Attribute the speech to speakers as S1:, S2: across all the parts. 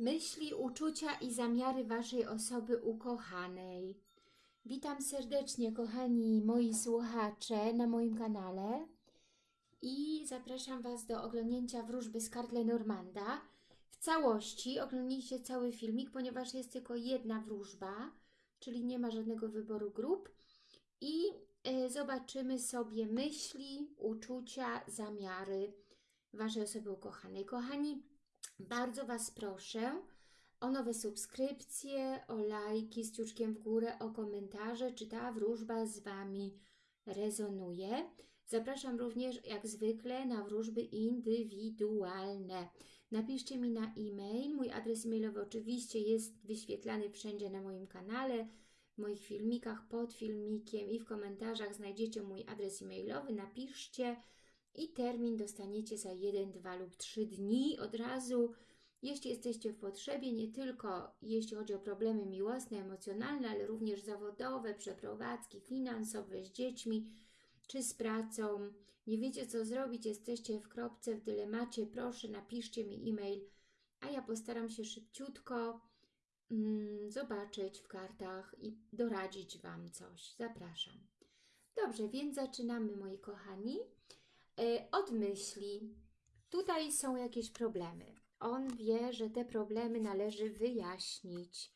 S1: Myśli, uczucia i zamiary Waszej osoby ukochanej. Witam serdecznie, kochani moi słuchacze, na moim kanale i zapraszam Was do oglądnięcia wróżby z kart Lenormanda. W całości oglądnijcie cały filmik, ponieważ jest tylko jedna wróżba, czyli nie ma żadnego wyboru grup i y, zobaczymy sobie myśli, uczucia, zamiary Waszej osoby ukochanej. Kochani, bardzo Was proszę o nowe subskrypcje, o lajki z ciuczkiem w górę, o komentarze, czy ta wróżba z Wami rezonuje. Zapraszam również, jak zwykle, na wróżby indywidualne. Napiszcie mi na e-mail. Mój adres e-mailowy oczywiście jest wyświetlany wszędzie na moim kanale, w moich filmikach, pod filmikiem i w komentarzach znajdziecie mój adres e-mailowy. Napiszcie i termin dostaniecie za 1, 2 lub 3 dni od razu. Jeśli jesteście w potrzebie, nie tylko jeśli chodzi o problemy miłosne, emocjonalne, ale również zawodowe, przeprowadzki, finansowe z dziećmi czy z pracą, nie wiecie co zrobić, jesteście w kropce, w dylemacie, proszę napiszcie mi e-mail, a ja postaram się szybciutko mm, zobaczyć w kartach i doradzić Wam coś. Zapraszam. Dobrze, więc zaczynamy moi kochani. E, od myśli. Tutaj są jakieś problemy. On wie, że te problemy należy wyjaśnić.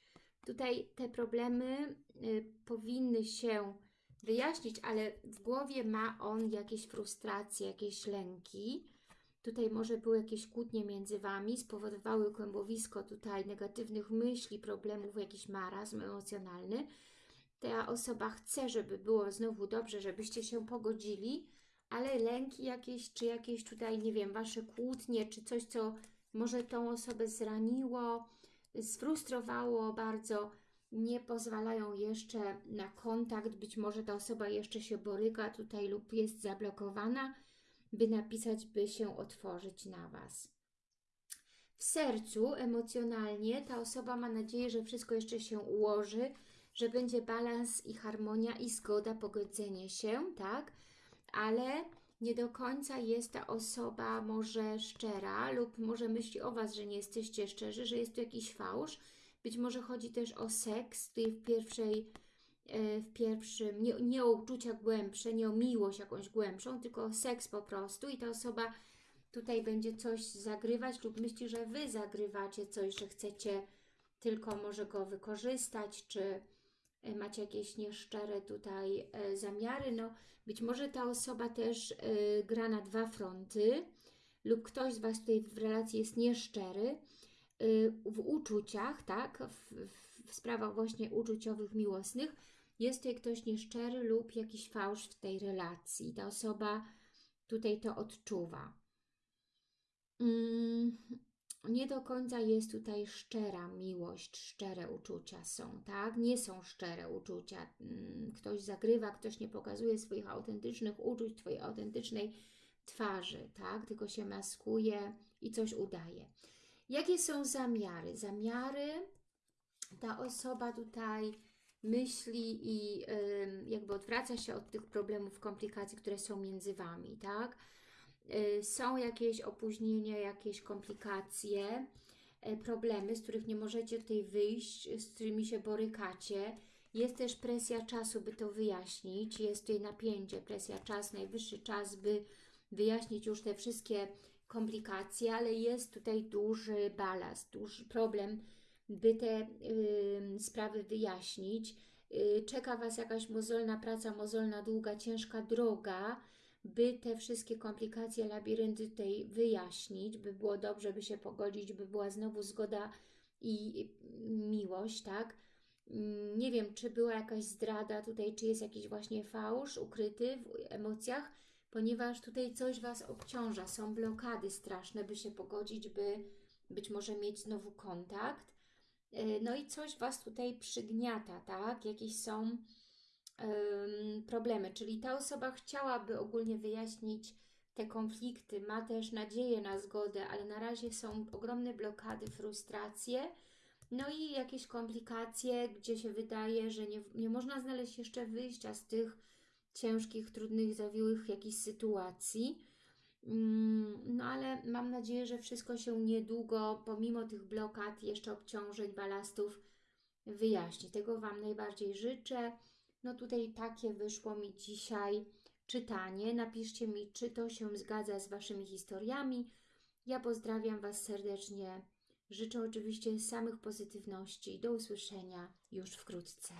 S1: Tutaj te problemy y, powinny się wyjaśnić, ale w głowie ma on jakieś frustracje, jakieś lęki. Tutaj może były jakieś kłótnie między Wami, spowodowały kłębowisko tutaj negatywnych myśli, problemów, jakiś marazm emocjonalny. Ta osoba chce, żeby było znowu dobrze, żebyście się pogodzili, ale lęki jakieś, czy jakieś tutaj, nie wiem, Wasze kłótnie, czy coś, co może tą osobę zraniło, sfrustrowało bardzo, nie pozwalają jeszcze na kontakt, być może ta osoba jeszcze się boryka tutaj lub jest zablokowana, by napisać, by się otworzyć na Was. W sercu, emocjonalnie, ta osoba ma nadzieję, że wszystko jeszcze się ułoży, że będzie balans i harmonia i zgoda, pogodzenie się, tak? Ale nie do końca jest ta osoba może szczera lub może myśli o Was, że nie jesteście szczerzy, że jest tu jakiś fałsz. Być może chodzi też o seks, tutaj w pierwszej, e, w pierwszym, nie, nie o uczucia głębsze, nie o miłość jakąś głębszą, tylko o seks po prostu i ta osoba tutaj będzie coś zagrywać lub myśli, że Wy zagrywacie coś, że chcecie tylko może go wykorzystać, czy macie jakieś nieszczere tutaj e, zamiary, no być może ta osoba też e, gra na dwa fronty lub ktoś z Was tutaj w relacji jest nieszczery w uczuciach, tak, w, w sprawach właśnie uczuciowych, miłosnych, jest tutaj ktoś nieszczery lub jakiś fałsz w tej relacji. Ta osoba tutaj to odczuwa. Mm, nie do końca jest tutaj szczera miłość, szczere uczucia są, tak? Nie są szczere uczucia. Mm, ktoś zagrywa, ktoś nie pokazuje swoich autentycznych uczuć, Twojej autentycznej twarzy, tak? Tylko się maskuje i coś udaje. Jakie są zamiary? Zamiary, ta osoba tutaj myśli i jakby odwraca się od tych problemów, komplikacji, które są między Wami, tak? Y, są jakieś opóźnienia, jakieś komplikacje, y, problemy, z których nie możecie tutaj wyjść, z którymi się borykacie. Jest też presja czasu, by to wyjaśnić. Jest tutaj napięcie, presja czas, najwyższy czas, by wyjaśnić już te wszystkie komplikacje, ale jest tutaj duży balast, duży problem, by te y, sprawy wyjaśnić. Y, czeka Was jakaś mozolna praca, mozolna, długa, ciężka droga, by te wszystkie komplikacje, labirynty tej wyjaśnić, by było dobrze, by się pogodzić, by była znowu zgoda i miłość, tak? Mm, nie wiem, czy była jakaś zdrada tutaj, czy jest jakiś właśnie fałsz ukryty w emocjach, ponieważ tutaj coś Was obciąża, są blokady straszne, by się pogodzić, by być może mieć znowu kontakt. E, no i coś Was tutaj przygniata, tak? Jakieś są problemy. Czyli ta osoba chciałaby ogólnie wyjaśnić te konflikty, ma też nadzieję na zgodę, ale na razie są ogromne blokady, frustracje, no i jakieś komplikacje, gdzie się wydaje, że nie, nie można znaleźć jeszcze wyjścia z tych ciężkich, trudnych, zawiłych jakichś sytuacji. Mm, No ale mam nadzieję, że wszystko się niedługo, pomimo tych blokad, jeszcze obciążeń, balastów, wyjaśni. Tego Wam najbardziej życzę. No tutaj takie wyszło mi dzisiaj czytanie. Napiszcie mi, czy to się zgadza z Waszymi historiami. Ja pozdrawiam Was serdecznie. Życzę oczywiście samych pozytywności. Do usłyszenia już wkrótce.